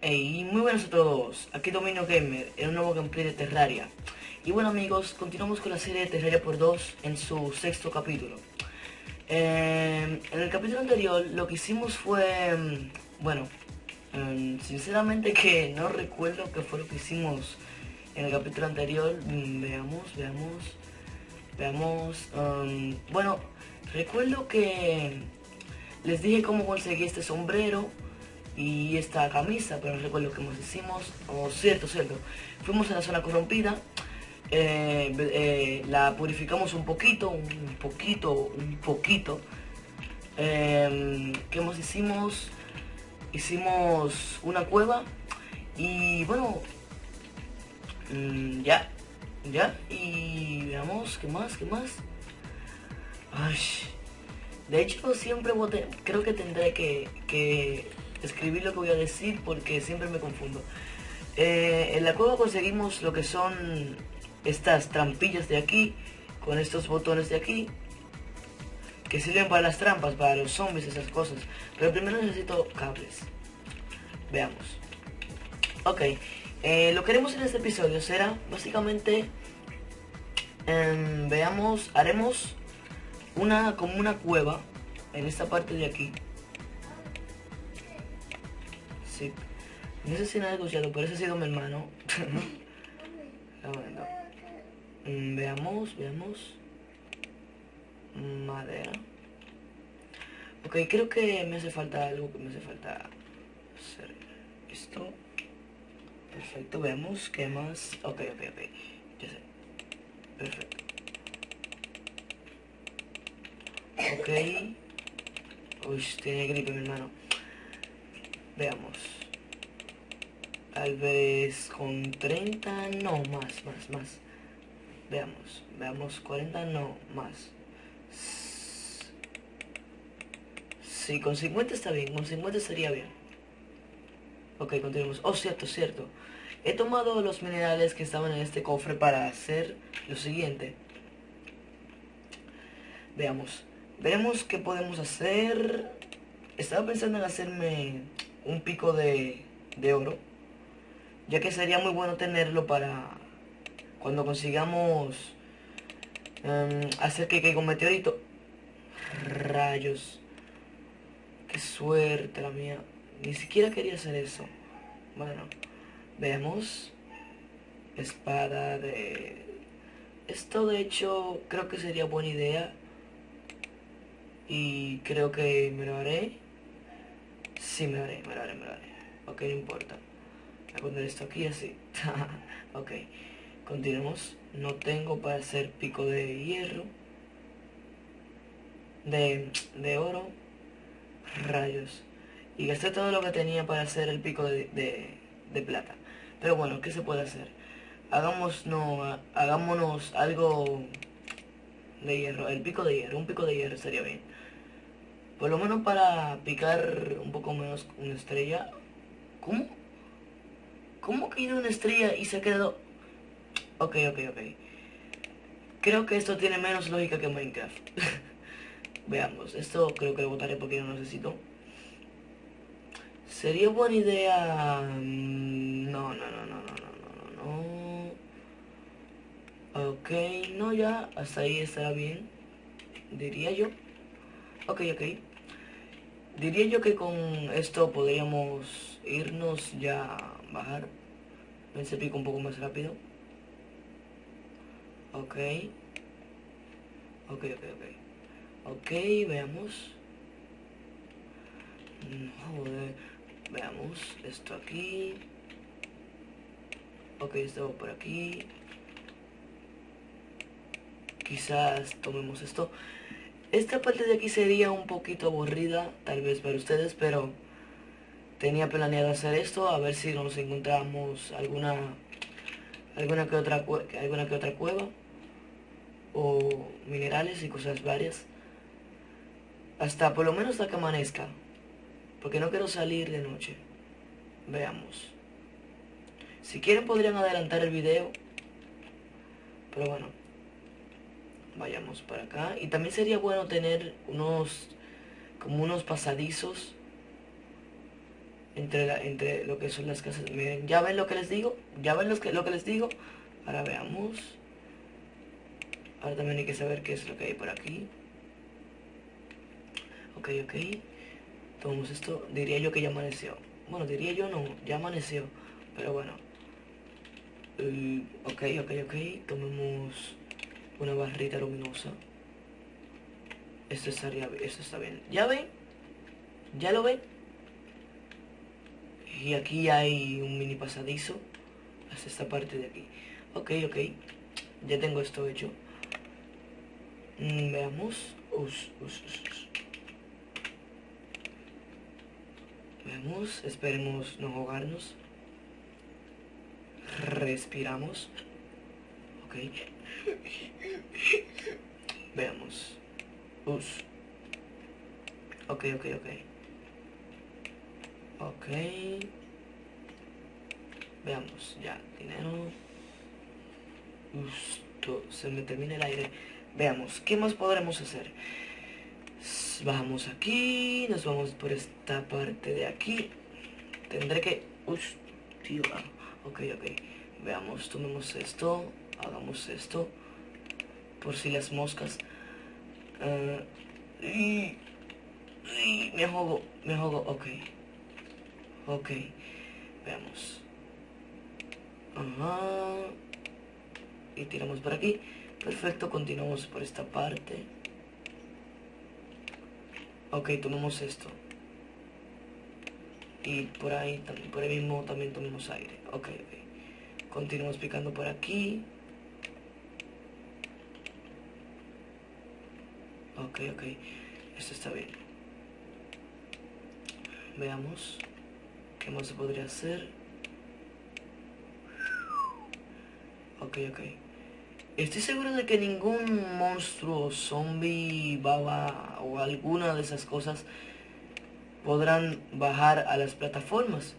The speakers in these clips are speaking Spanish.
Hey, muy buenos a todos, aquí Dominio Gamer en un nuevo gameplay de Terraria. Y bueno amigos, continuamos con la serie de Terraria por 2 en su sexto capítulo. Eh, En el capítulo anterior lo que hicimos fue, mm, bueno, eh, sinceramente que no recuerdo qué fue lo que hicimos en el capítulo anterior. Mm, Veamos, veamos, veamos, bueno, recuerdo que les dije cómo conseguí este sombrero y esta camisa, pero no recuerdo que nos hicimos. Oh, cierto, cierto. Fuimos a la zona corrompida, eh, eh, la purificamos un poquito, un poquito, un poquito. Eh, ¿Qué hemos hicimos? Hicimos una cueva y bueno, mm, ya, ya, y veamos, ¿qué más? ¿Qué más? De hecho siempre creo que tendré que, que escribir lo que voy a decir porque siempre me confundo. Eh, en la cueva conseguimos lo que son estas trampillas de aquí, con estos botones de aquí, que sirven para las trampas, para los zombies, esas cosas. Pero primero necesito cables. Veamos. Ok, eh, lo que haremos en este episodio será básicamente, em, veamos, haremos una como una cueva en esta parte de aquí no sé si no he escuchado, pero ese ha sido mi hermano. Mm, veamos, veamos. Madera. Ok, creo que me hace falta algo, que me hace falta hacer esto. Perfecto, veamos qué más. Ok, ok, ok. Ya sé. Perfecto. Ok. Uy, tiene gripe mi hermano. Veamos. Tal vez con 30, no, más, más, más. Veamos, veamos, 40, no, más. Sí, con 50 está bien, con 50 estaría bien. Ok, continuemos. Oh, cierto, cierto. He tomado los minerales que estaban en este cofre para hacer lo siguiente. Veamos. Veremos qué podemos hacer. Estaba pensando en hacerme un pico de, oro, ya que sería muy bueno tenerlo para cuando consigamos em, hacer que caiga un meteorito. Rayos. Qué suerte la mía. Ni siquiera quería hacer eso. Bueno, veamos. Espada de... Esto de hecho creo que sería buena idea. Y creo que me lo haré. Sí, me lo haré, me lo haré, me lo haré. Ok, no importa. Voy a poner esto aquí así. ok, continuemos. No tengo para hacer pico de hierro. De, de oro. Rayos. Y gasté todo lo que tenía para hacer el pico de, de, plata. Pero bueno, ¿qué se puede hacer? Hagamos, no, hagámonos algo de hierro. El pico de hierro. Un pico de hierro estaría bien. Por lo menos para picar un poco menos una estrella. ¿Cómo? ¿Cómo que una estrella y se ha quedado...? Ok, ok, ok. Creo que esto tiene menos lógica que Minecraft. Veamos, esto creo que lo botaré porque no necesito. Sería buena idea... Mm, no, no, no, no, no, no, no, no. Ok, no, ya, hasta ahí estará bien. Diría yo. Ok, ok. Diría yo que con esto podríamos irnos ya bajar. Ven, se un poco más rápido. Ok. Ok, ok, ok. Ok, veamos. Joder. Veamos esto aquí. Ok, esto por aquí. Quizás tomemos esto. Esta parte de aquí sería un poquito aburrida, tal vez para ustedes, pero tenía planeado hacer esto, a ver si nos encontramos alguna alguna que otra alguna que otra cueva o minerales y cosas varias. Hasta por lo menos hasta que amanezca, porque no quiero salir de noche. Veamos. Si quieren podrían adelantar el video, pero bueno vayamos para acá y también sería bueno tener unos como unos pasadizos entre, entre lo que son las casas. Miren, ya ven lo que les digo, ya ven lo que, lo que les digo. Ahora veamos. Ahora también hay que saber qué es lo que hay por aquí. Ok, ok. Tomamos esto. Diría yo que ya amaneció. Bueno, diría yo no, ya amaneció. Pero bueno. Uh, ok, ok, ok. Tomemos una barrita luminosa. Esto estaría, esto está bien. ¿Ya ven? ¿Ya lo ven? Y aquí hay un mini pasadizo hasta esta parte de aquí. Ok, ok. Ya tengo esto hecho. Mm, veamos. Veamos. Esperemos no ahogarnos. Respiramos. Ok. Veamos. Us. Ok, ok, ok. Ok. Veamos, ya, dinero. Justo, se me termina el aire. Veamos, ¿qué más podremos hacer? Bajamos aquí, nos vamos por esta parte de aquí. Tendré que... ah, ok, ok. Veamos, tomemos esto, hagamos esto. Por si las moscas. Uh, y, me ahogo, me ahogo, ok. Ok, veamos. Ajá. Y tiramos por aquí. Perfecto, continuamos por esta parte. Ok, tomamos esto. Y por ahí, por ahí mismo también tomamos aire. Ok, ok. Continuamos picando por aquí. Ok, ok. Esto está bien. Veamos. ¿Qué más se podría hacer? Ok, ok. Estoy seguro de que ningún monstruo, zombie, baba o alguna de esas cosas podrán bajar a las plataformas.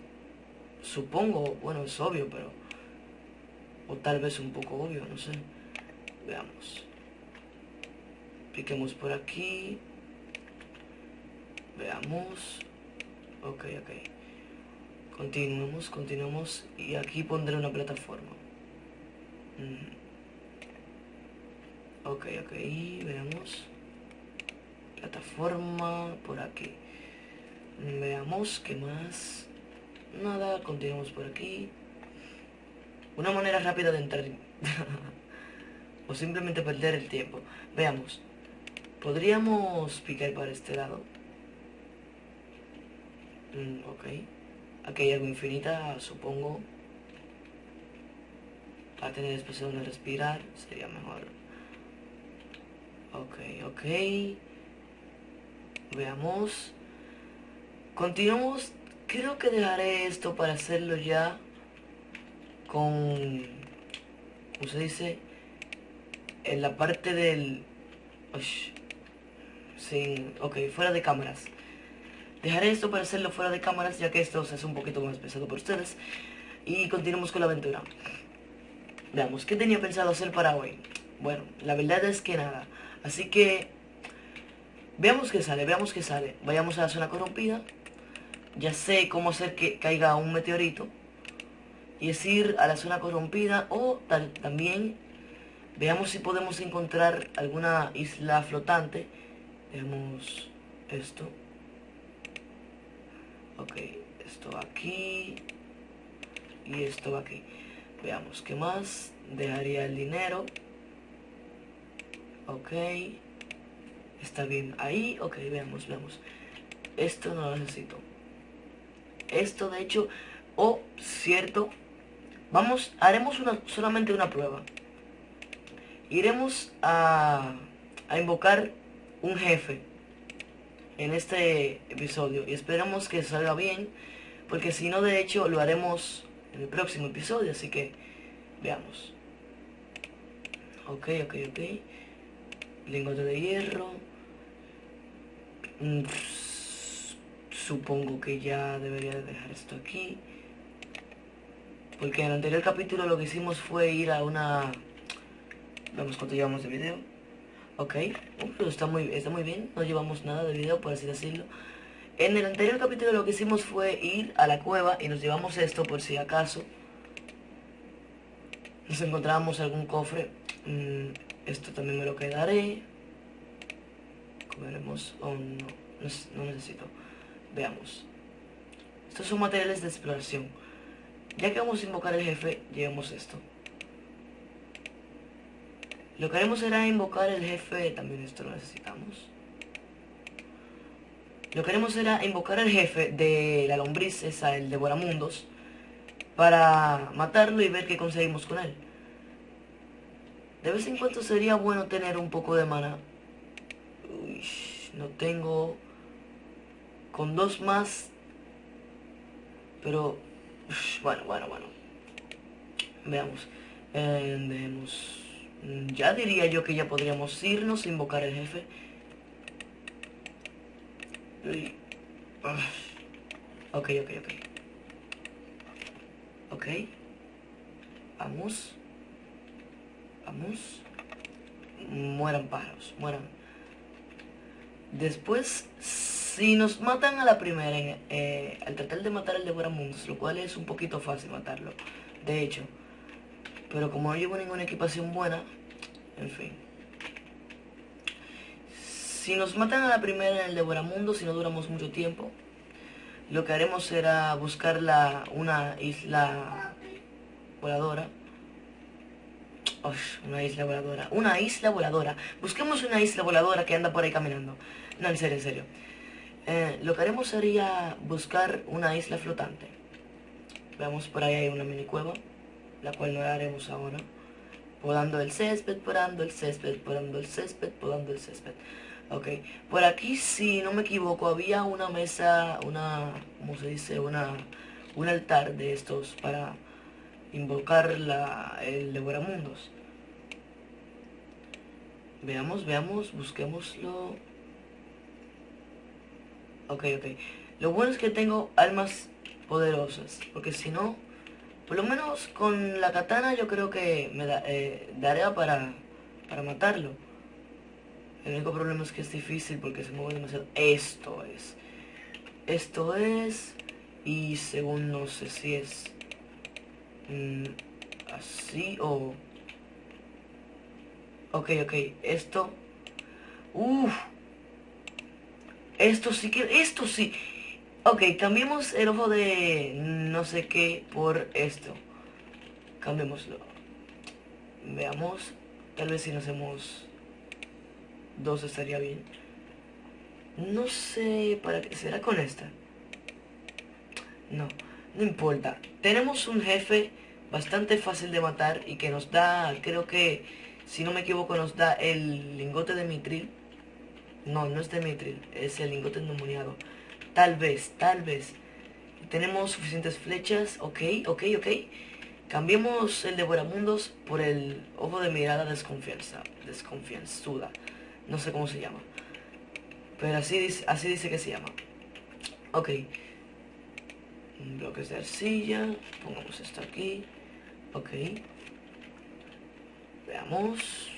Supongo, bueno, es obvio, pero... O tal vez un poco obvio, no sé. Veamos. Piquemos por aquí. Veamos. Ok, ok. Continuamos, continuamos y aquí pondré una plataforma. Ok, ok, veamos. Plataforma por aquí. Veamos qué más. Nada, continuamos por aquí. Una manera rápida de entrar. o simplemente perder el tiempo. Veamos. Podríamos picar para este lado. Mm, ok. Aquí hay algo infinita, supongo. Para tener espacio donde respirar, sería mejor. Ok, ok. Veamos. Continuamos. Creo que dejaré esto para hacerlo ya con... ¿Cómo se dice? En la parte del... sin... Ok, fuera de cámaras. Dejaré esto para hacerlo fuera de cámaras, ya que esto se hace un poquito más pesado por ustedes. Y continuamos con la aventura. Veamos, ¿qué tenía pensado hacer para hoy? Bueno, la verdad es que nada. Así que... Veamos qué sale, veamos qué sale. Vayamos a la zona corrompida. Ya sé cómo hacer que caiga un meteorito. Y es ir a la zona corrompida o tal, también veamos si podemos encontrar alguna isla flotante. Veamos esto. Ok, esto aquí. Y esto aquí. Veamos, ¿qué más? Dejaría el dinero. Ok. Está bien ahí. Ok, veamos, veamos. Esto no lo necesito. Esto, de hecho... Oh, cierto. Vamos, haremos una, solamente una prueba. Iremos a, a invocar un jefe en este episodio y esperamos que salga bien porque si no de hecho lo haremos en el próximo episodio así que veamos. Ok ok ok. Lingote de hierro. Mm, supongo que ya debería dejar esto aquí porque en el anterior capítulo lo que hicimos fue ir a una vemos cuánto llevamos de video Ok, está muy, está muy bien, no llevamos nada de video por así decirlo. En el anterior capítulo lo que hicimos fue ir a la cueva y nos llevamos esto por si acaso nos encontramos algún cofre. Mm, esto también me lo quedaré. Comeremos. Oh, no, no necesito. Veamos. Estos son materiales de exploración. Ya que vamos a invocar al jefe, llevemos esto. Lo que haremos será invocar el jefe, también esto lo necesitamos. Lo que haremos será invocar al jefe de la lombriz, esa, el devoramundos, para matarlo y ver qué conseguimos con él. De vez en cuando sería bueno tener un poco de mana. Uy, no tengo... Con dos más... Pero... bueno, bueno, bueno. Veamos. Eh, veamos. Ya diría yo que ya podríamos irnos a invocar al jefe. Ok, ok, ok. Ok. Vamos. Vamos. Mueran pájaros, mueran. Después, si nos matan a la primera, eh, al tratar de matar al devoramundos, lo cual es un poquito fácil matarlo, de hecho. Pero como no llevo ninguna equipación buena, en fin. Si nos matan a la primera en el devoramundo, si no duramos mucho tiempo, lo que haremos será buscar la, una isla voladora. una isla voladora. Una isla voladora. Busquemos una isla voladora que anda por ahí caminando. No, en serio, en serio. Eh, lo que haremos sería buscar una isla flotante. Veamos por ahí hay una mini cueva la cual no la haremos ahora. Podando el césped, podando el césped, podando el césped, podando el césped. Ok, por aquí si no me equivoco había una mesa, una, ¿cómo se dice? Una, un altar de estos para invocar la, el devoramundos. Veamos, veamos, busquémoslo. Ok, ok. Lo bueno es que tengo almas poderosas, porque si no, por lo menos con la katana yo creo que me da, eh, daría para, para matarlo. El único problema es que es difícil porque se mueve demasiado. Esto es. Esto es. Y según no sé si es mm, así o... Ok, ok. Esto... Uff. Esto sí que... Esto sí. Ok, cambiemos el ojo de no sé qué por esto. Cambiémoslo. Veamos. Tal vez si nos hacemos dos estaría bien. No sé para qué será con esta. No, no importa. Tenemos un jefe bastante fácil de matar y que nos da, creo que, si no me equivoco, nos da el lingote de mitril. No, no es de mitril, es el lingote endemoniado. Tal vez, tal vez. Tenemos suficientes flechas. Ok, ok, ok. Cambiemos el devoramundos por el ojo de mirada desconfianza. Desconfianzuda. No sé cómo se llama. Pero así así dice que se llama. Ok. Bloques de arcilla. Pongamos esto aquí. Ok. Veamos.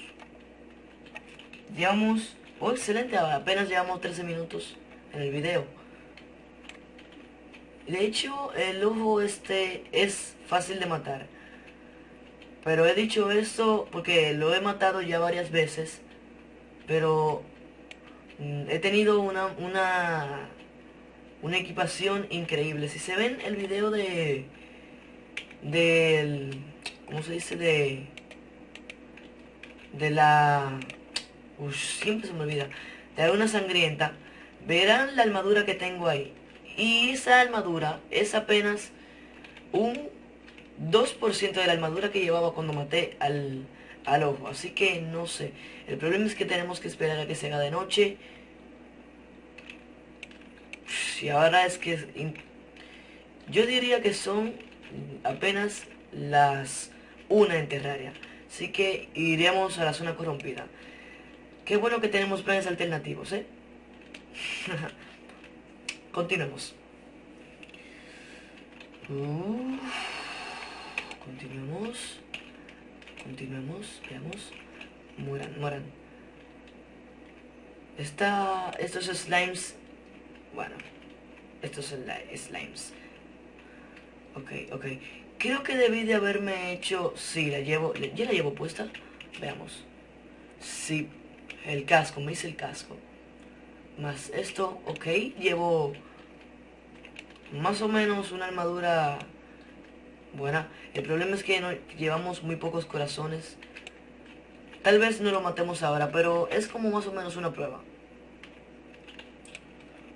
Llevamos... Oh, excelente. Apenas llevamos 13 minutos en el video. De hecho, el ojo este es fácil de matar. Pero he dicho esto porque lo he matado ya varias veces. Pero mm, he tenido una, una, una equipación increíble. Si se ven el video de... Del... ¿Cómo se dice? De... De la... Uf, siempre se me olvida. De una sangrienta. Verán la armadura que tengo ahí. Y esa armadura es apenas un 2% de la armadura que llevaba cuando maté al, al ojo. Así que no sé. El problema es que tenemos que esperar a que se haga de noche. Y ahora es que... Yo diría que son apenas las una en Terraria. Así que iremos a la zona corrompida. Qué bueno que tenemos planes alternativos, ¿eh? Continuemos. continuemos. Continuemos. Veamos. Mueran, mueran. Esta, estos slimes... Bueno, estos slimes. Ok, ok. Creo que debí de haberme hecho... Sí, la llevo... ¿Ya la llevo puesta? Veamos. Sí, el casco, me hice el casco. Más esto, ok. Llevo más o menos una armadura buena. El problema es que no, llevamos muy pocos corazones. Tal vez no lo matemos ahora, pero es como más o menos una prueba.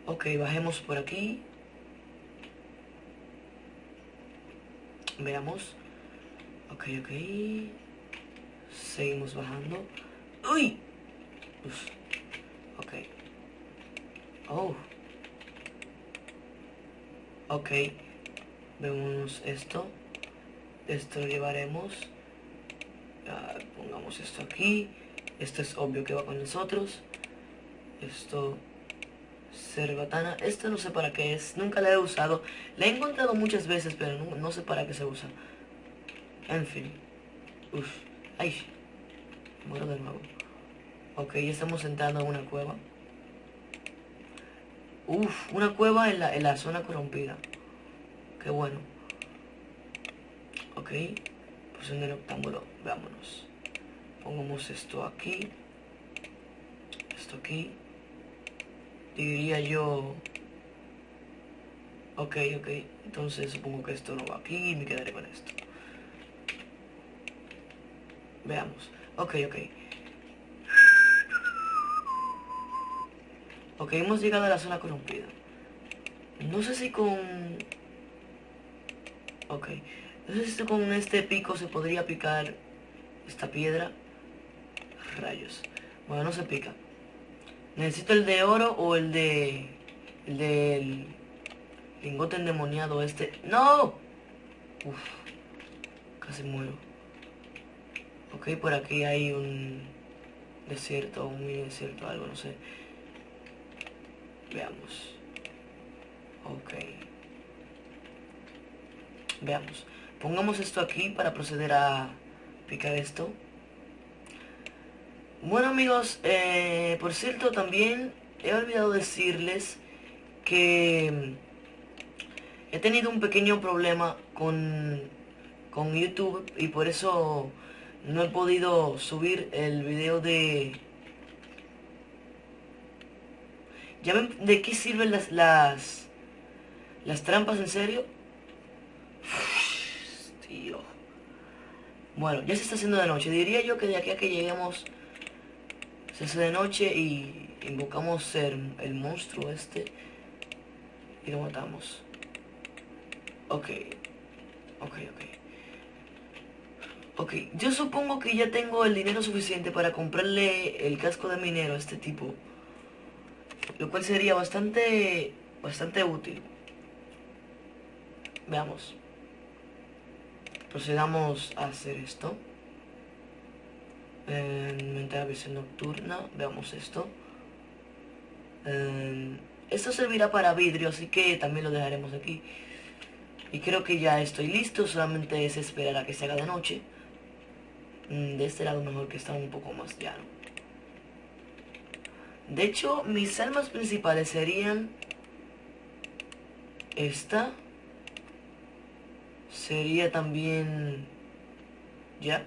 Ok, bajemos por aquí. Veamos. Ok, ok. Seguimos bajando. ¡Uy! Ok. Oh. Ok. Vemos esto. Esto lo llevaremos. pongamos esto aquí. Esto es obvio que va con nosotros. Esto Cerbatana. Esto no sé para qué es. Nunca la he usado. La he encontrado muchas veces, pero no, sé para qué se usa. En fin. Uf. Ay. Muero de nuevo. Ok, ya estamos entrando a una cueva. Uf, una cueva en la, en la zona corrompida. Qué bueno. Ok. Pues en el octámbulo. Veámonos. Pongamos esto aquí. Esto aquí diría yo ok ok entonces supongo que esto no va aquí y me quedaré con esto veamos ok ok ok hemos llegado a la zona corrompida no sé si con ok no sé si con este pico se podría picar esta piedra rayos bueno no se pica Necesito el de oro o el de... El del... Lingote endemoniado este. ¡No! Uf. Casi muero. Ok, por aquí hay un... Desierto, un mini desierto, algo, no sé. Veamos. Ok. Veamos. Pongamos esto aquí para proceder a picar esto. Bueno amigos, eh, por cierto también he olvidado decirles que he tenido un pequeño problema con, con YouTube y por eso no he podido subir el video de... ¿Ya de qué sirven las, las, las trampas en serio? Tío. Bueno, ya se está haciendo de noche. Diría yo que de aquí a que lleguemos se hace de noche y invocamos el, el monstruo este y lo matamos. Ok, ok, ok. Ok, yo supongo que ya tengo el dinero suficiente para comprarle el casco de minero a este tipo. Lo cual sería bastante, bastante útil. Veamos. Procedamos a hacer esto en la visión nocturna, veamos esto. esto servirá para vidrio, así que también lo dejaremos aquí. Y creo que ya estoy listo, solamente es esperar a que se haga de noche. Mm, de este lado mejor que está un poco más llano. De hecho, mis armas principales serían... Esta. Sería también... Ya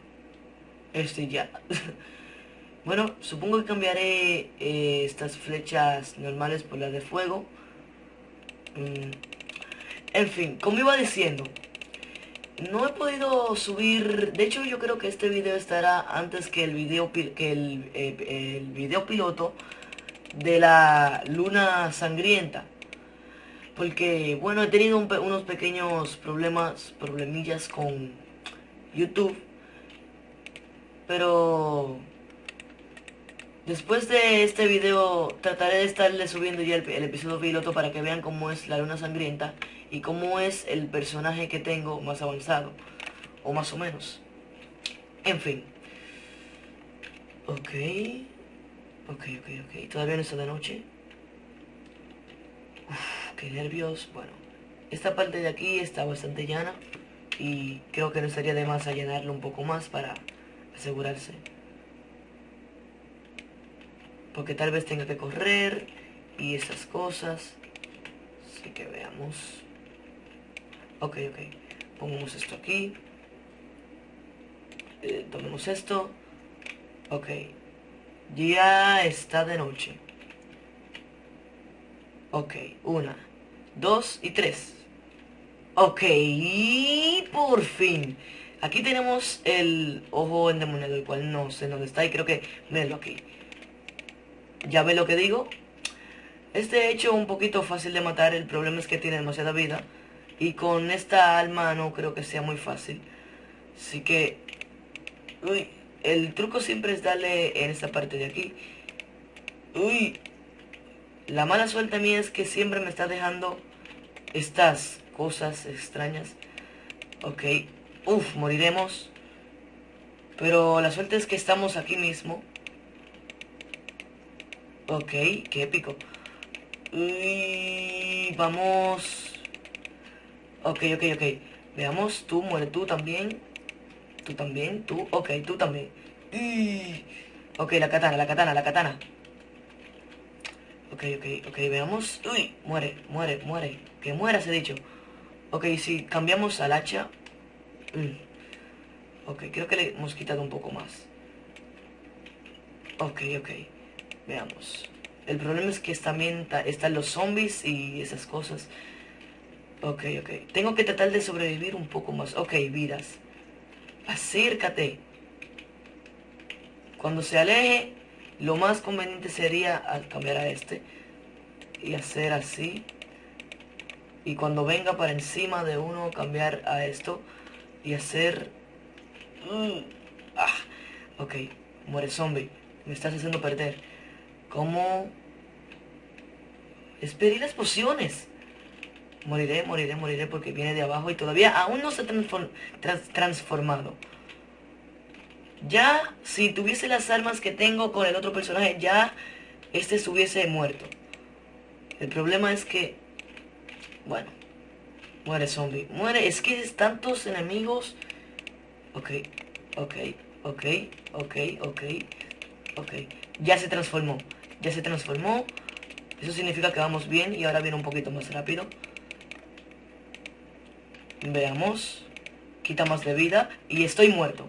este ya. bueno, supongo que cambiaré eh, estas flechas normales por las de fuego. Mm. En fin, como iba diciendo, no he podido subir... De hecho, yo creo que este video estará antes que el video, que eh, el video piloto de la luna sangrienta. Porque, bueno, he tenido unos pequeños problemas, problemillas con YouTube pero después de este video trataré de estarle subiendo ya el, episodio piloto para que vean cómo es la luna sangrienta y cómo es el personaje que tengo más avanzado. O más o menos. En fin. Ok. Ok, ok, ok. Todavía no está de noche. Uf, qué nervios. Bueno. Esta parte de aquí está bastante llana. Y creo que no estaría de más allanarlo un poco más para asegurarse. Porque tal vez tenga que correr y esas cosas. Así que veamos. Ok, ok. Pongamos esto aquí. Eh, tomemos esto. Ok. Ya está de noche. Ok, una, dos y tres. Ok, por fin. Aquí tenemos el ojo endemoniado, el cual no sé dónde está y creo que... Mírenlo aquí. ¿Ya ve lo que digo? Este hecho un poquito fácil de matar, el problema es que tiene demasiada vida. Y con esta alma no creo que sea muy fácil. Así que... Uy, el truco siempre es darle en esta parte de aquí. Uy, la mala suerte mía es que siempre me está dejando estas cosas extrañas. Ok, Uf, moriremos. Pero la suerte es que estamos aquí mismo. Ok, qué épico. Uy, vamos. Ok, ok, ok. Veamos, tú, muere tú también. Tú también, tú. Ok, tú también. Uy. Ok, la katana, la katana, la katana. Ok, ok, ok, veamos. Uy, muere, muere, muere. Que muera, se dicho. Ok, si cambiamos al hacha. Mm. Ok, creo que le hemos quitado un poco más. Ok, ok. Veamos. El problema es que también están los zombies y esas cosas. Ok, ok. Tengo que tratar de sobrevivir un poco más. Ok, vidas. Acércate. Cuando se aleje, lo más conveniente sería cambiar a este. Y hacer así. Y cuando venga para encima de uno, cambiar a esto y hacer... Mm, ah, ok, muere zombie. Me estás haciendo perder. ¿Cómo? Esperé las pociones. Moriré, moriré, moriré porque viene de abajo y todavía aún no se ha transformado. Ya, si tuviese las armas que tengo con el otro personaje, ya este estuviese muerto. El problema es que... Bueno. Muere zombie. Muere. Es que es tantos enemigos. Ok. Ok. Ok. Ok. Ok. Ok. Ya se transformó. Ya se transformó. Eso significa que vamos bien y ahora viene un poquito más rápido. Veamos. Quita más de vida. Y estoy muerto.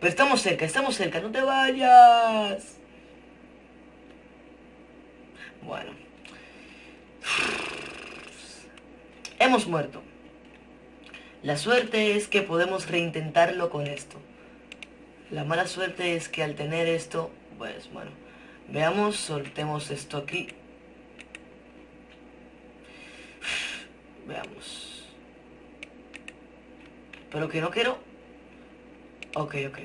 Pero estamos cerca, estamos cerca. ¡No te vayas! Bueno. Hemos muerto. La suerte es que podemos reintentarlo con esto. La mala suerte es que al tener esto, pues bueno, veamos, soltemos esto aquí. Veamos. Pero que no quiero. Ok, ok.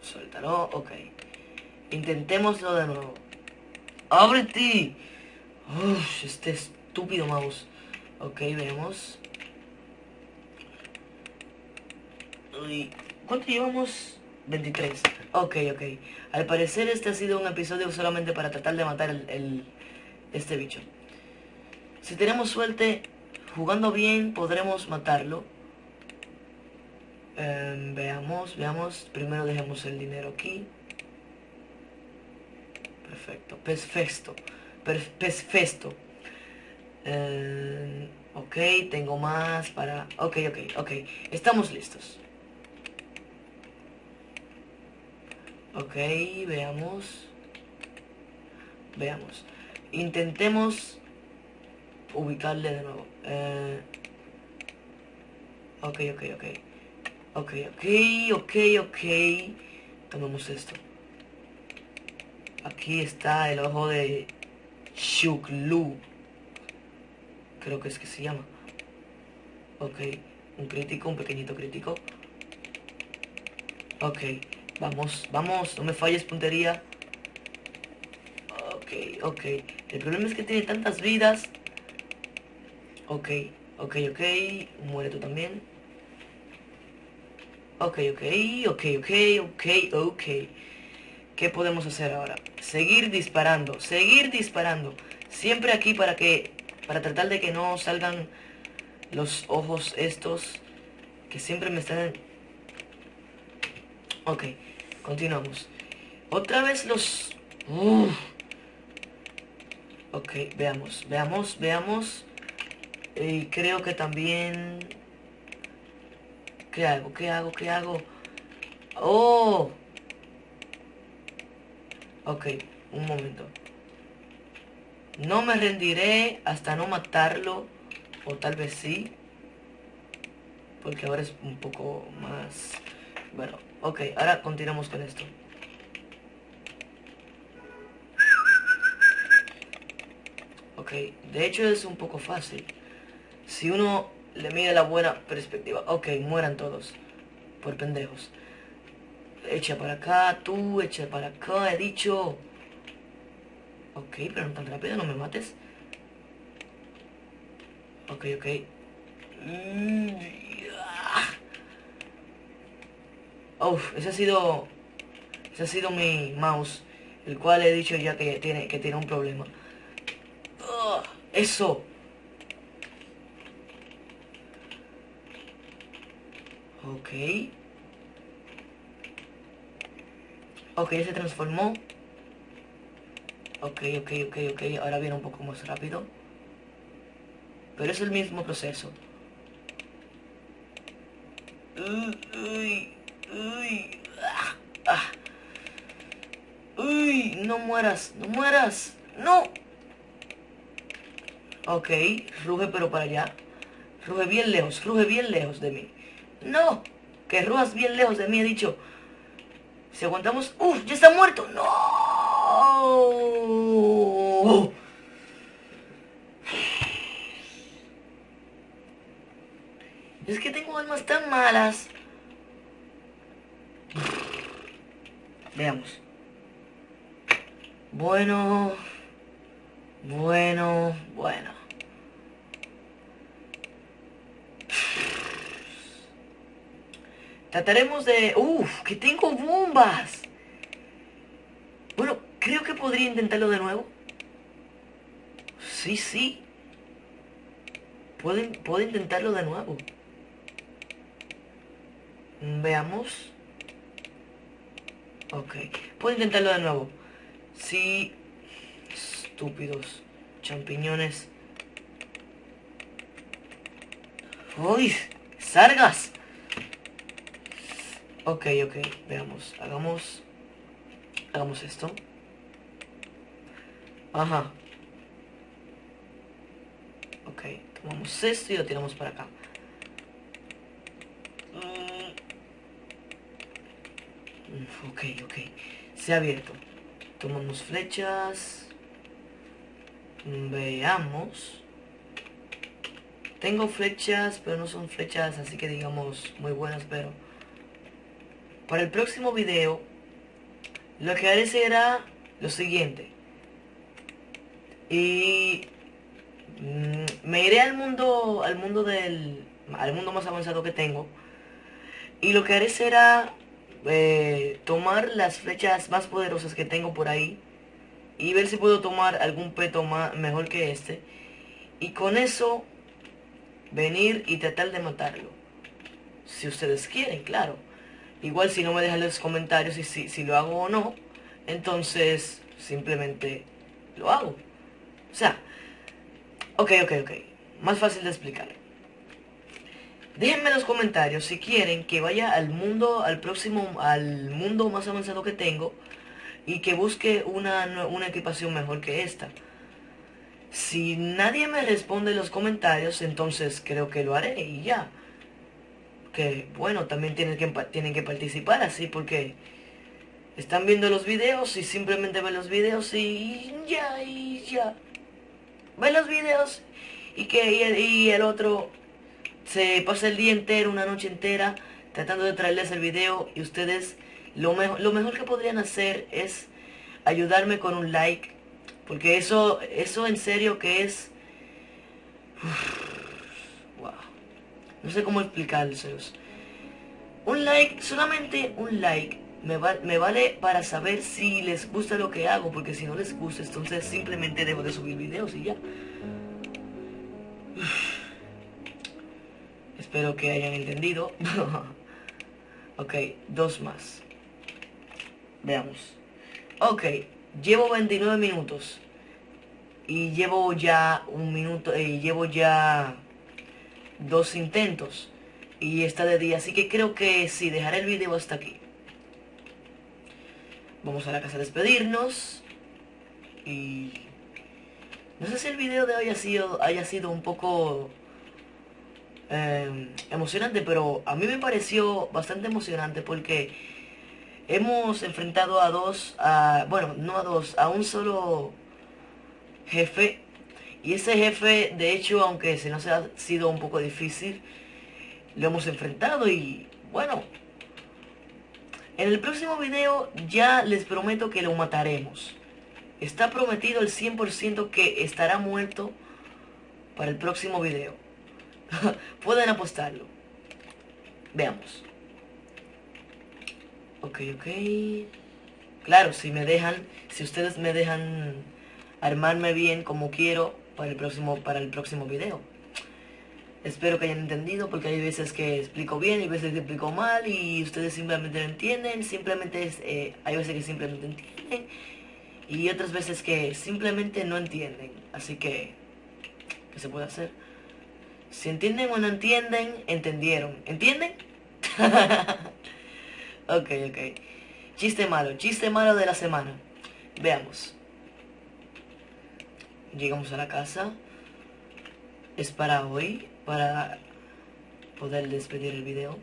Suéltalo, ok. Intentémoslo de nuevo. ¡Ábrete! Uf, este estúpido mouse. Ok, vemos. Uy, ¿cuánto llevamos? 23. Ok, ok. Al parecer este ha sido un episodio solamente para tratar de matar el, este bicho. Si tenemos suerte, jugando bien, podremos matarlo. Em, veamos, veamos. Primero dejemos el dinero aquí. Perfecto. Perfecto. Perfecto. Eh, ok, tengo más para... Ok, ok, ok. Estamos listos. Ok, veamos. Veamos. Intentemos ubicarle de nuevo. Eh, ok, ok, ok. Ok, ok, ok, ok. Tomemos esto. Aquí está el ojo de Shuklu. Creo que es que se llama. Ok, un crítico, un pequeñito crítico. Ok, vamos, vamos, no me falles puntería. Ok, ok. El problema es que tiene tantas vidas. Ok, ok, ok. Muere tú también. Ok, ok, ok, ok, ok, ok. ¿Qué podemos hacer ahora? Seguir disparando, seguir disparando. Siempre aquí para que para tratar de que no salgan los ojos estos que siempre me están... Ok, continuamos. Otra vez los... Ok, veamos, veamos, veamos. Y creo que también... ¿Qué hago? ¿Qué hago? ¿Qué hago? ¡Oh! Ok, un momento. No me rendiré hasta no matarlo. O tal vez sí. Porque ahora es un poco más... Bueno, ok, ahora continuamos con esto. Ok, de hecho es un poco fácil. Si uno le mide la buena perspectiva. Ok, mueran todos. Por pendejos. Echa para acá, tú, echa para acá, he dicho. Ok, pero no tan rápido, no me mates. Ok, ok. Uf, ese ha sido... Ese ha sido mi mouse. El cual he dicho ya que tiene, que tiene un problema. eso. Ok. Ok, se transformó. Ok, ok, ok, ok. Ahora viene un poco más rápido. Pero es el mismo proceso. Uy, uy, ah, ah. Uy, no mueras, no mueras. No. Ok, ruge pero para allá. Ruge bien lejos, ruge bien lejos de mí. No, que rujas bien lejos de mí, he dicho. Si aguantamos... ¡Uf! ¡Ya está muerto! ¡No! Es que tengo almas tan malas. Veamos. Bueno. Bueno. Bueno. Trataremos de... ¡Uf! ¡Que tengo bombas! Bueno, creo que podría intentarlo de nuevo. Sí, sí. Puedo, puedo intentarlo de nuevo. Veamos. Ok. Puedo intentarlo de nuevo. Sí. Estúpidos. Champiñones. ¡Uy! ¡Sargas! Ok, ok, veamos. Hagamos... Hagamos esto. Ajá. Ok, tomamos esto y lo tiramos para acá. Mm. Ok, ok. Se ha abierto. Tomamos flechas. Veamos. Tengo flechas, pero no son flechas así que digamos muy buenas, pero... Para el próximo video, lo que haré será lo siguiente. Y mm, me iré al mundo, al mundo del, al mundo más avanzado que tengo. Y lo que haré será eh, tomar las flechas más poderosas que tengo por ahí. Y ver si puedo tomar algún peto más, mejor que este. Y con eso, venir y tratar de matarlo. Si ustedes quieren, claro. Igual si no me dejan los comentarios si, si, si lo hago o no, entonces simplemente lo hago. O sea, ok, ok, ok. Más fácil de explicar. Déjenme en los comentarios si quieren que vaya al mundo, al próximo, al mundo más avanzado que tengo y que busque una, una equipación mejor que esta. Si nadie me responde en los comentarios, entonces creo que lo haré y ya que bueno, también tienen que, tienen que participar así porque están viendo los videos y simplemente ven los videos y ya, y ya. Ven los videos y que y el, otro se pasa el día entero, una noche entera, tratando de traerles el video y ustedes lo, mejor lo mejor que podrían hacer es ayudarme con un like, porque eso, eso en serio que es... No sé cómo explicárselos. Un like, solamente un like, me, me vale para saber si les gusta lo que hago, porque si no les gusta, entonces simplemente dejo de subir videos y ya. Espero que hayan entendido. ok, dos más. Veamos. Ok, llevo 29 minutos. y llevo ya un minuto y eh, llevo ya dos intentos y está de día así que creo que sí dejaré el video hasta aquí vamos a la casa a despedirnos y no sé si el video de hoy ha sido, haya sido un poco em, emocionante pero a mí me pareció bastante emocionante porque hemos enfrentado a dos a, bueno no a dos a un solo jefe. Y ese jefe, de hecho, aunque se nos ha sido un poco difícil, lo hemos enfrentado y bueno. En el próximo video ya les prometo que lo mataremos. Está prometido el 100% que estará muerto para el próximo video. Pueden apostarlo. Veamos. Ok, ok. Claro, si me dejan, si ustedes me dejan armarme bien como quiero para el próximo, para el próximo video. Espero que hayan entendido porque hay veces que explico bien y veces que explico mal y ustedes simplemente no entienden, simplemente es, eh, hay veces que simplemente entienden y otras veces que simplemente no entienden. Así que, ¿qué se puede hacer? Si entienden o no entienden, entendieron. ¿Entienden? ok, ok. Chiste malo, chiste malo de la semana. Veamos. Llegamos a la casa. Es para hoy, para poder despedir el video.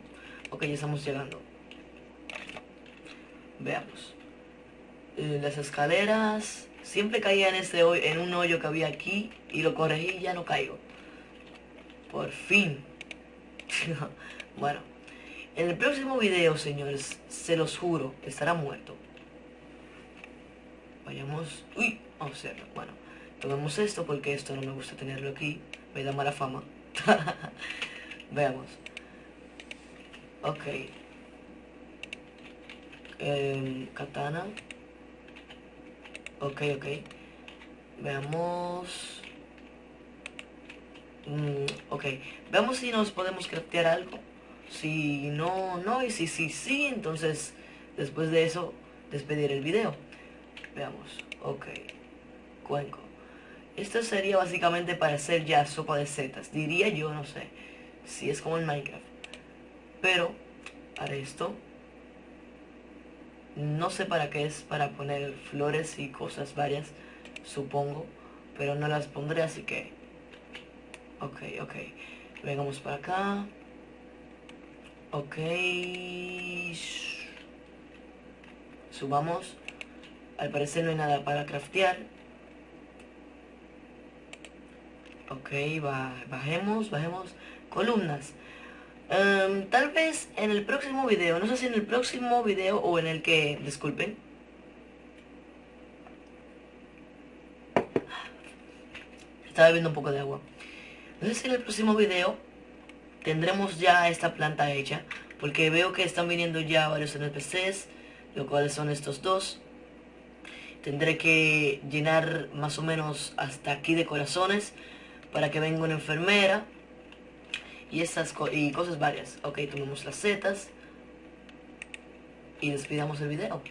Ok, ya estamos llegando. Veamos. Eh, las escaleras. Siempre caía en, este hoy, en un hoyo que había aquí y lo corregí y ya no caigo. Por fin. bueno. En el próximo video, señores, se los juro, estará muerto. Vayamos... Uy, vamos a Bueno. Tomemos esto porque esto no me gusta tenerlo aquí. Me da mala fama. Veamos. Ok. Em, katana. Ok, ok. Veamos. Mm, ok. Veamos si nos podemos craftear algo. Si no, no. Y si sí, sí, entonces después de eso despedir el video. Veamos. Ok. Cuenco. Esto sería básicamente para hacer ya sopa de setas. Diría yo, no sé. Si es como en Minecraft. Pero, para esto. No sé para qué es. Para poner flores y cosas varias. Supongo. Pero no las pondré, así que... Ok, ok. Vengamos para acá. Ok. Subamos. Al parecer no hay nada para craftear. Ok, bajemos, bajemos. Columnas. Em, tal vez en el próximo video, no sé si en el próximo video o en el que, disculpen. Estaba bebiendo un poco de agua. No sé si en el próximo video tendremos ya esta planta hecha. Porque veo que están viniendo ya varios NPCs, lo cual son estos dos. Tendré que llenar más o menos hasta aquí de corazones para que venga una enfermera y esas y cosas varias. Ok, tomemos las setas y despidamos el video.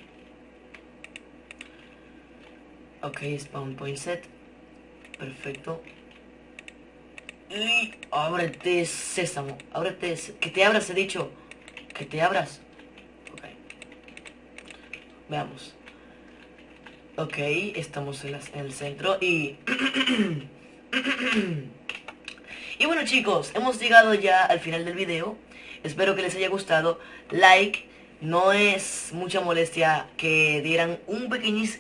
Ok, spawn point set. Perfecto. Y ábrete sésamo. Ábrete. Que te abras, he dicho. Que te abras. Ok. Veamos. Ok, estamos en el centro y... y bueno chicos, hemos llegado ya al final del video. Espero que les haya gustado. Like, no es mucha molestia que dieran un,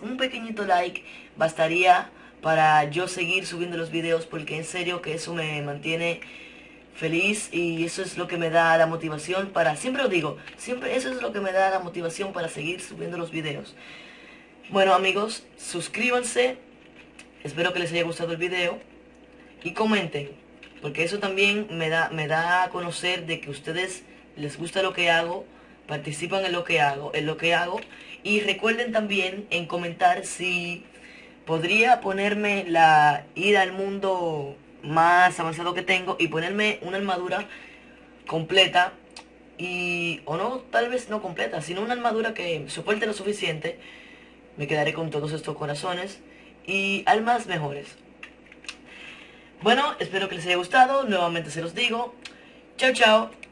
un pequeñito like. Bastaría para yo seguir subiendo los videos porque en serio que eso me mantiene feliz y eso es lo que me da la motivación para, siempre lo digo, siempre eso es lo que me da la motivación para seguir subiendo los videos. Bueno amigos, suscríbanse, espero que les haya gustado el video y comenten, porque eso también me da, me da a conocer de que ustedes les gusta lo que hago, participan en lo que hago, en lo que hago y recuerden también en comentar si podría ponerme la ida al mundo más avanzado que tengo y ponerme una armadura completa y o no tal vez no completa sino una armadura que soporte lo suficiente. Me quedaré con todos estos corazones y almas mejores Bueno, espero que les haya gustado, nuevamente se los digo. Chao, chao.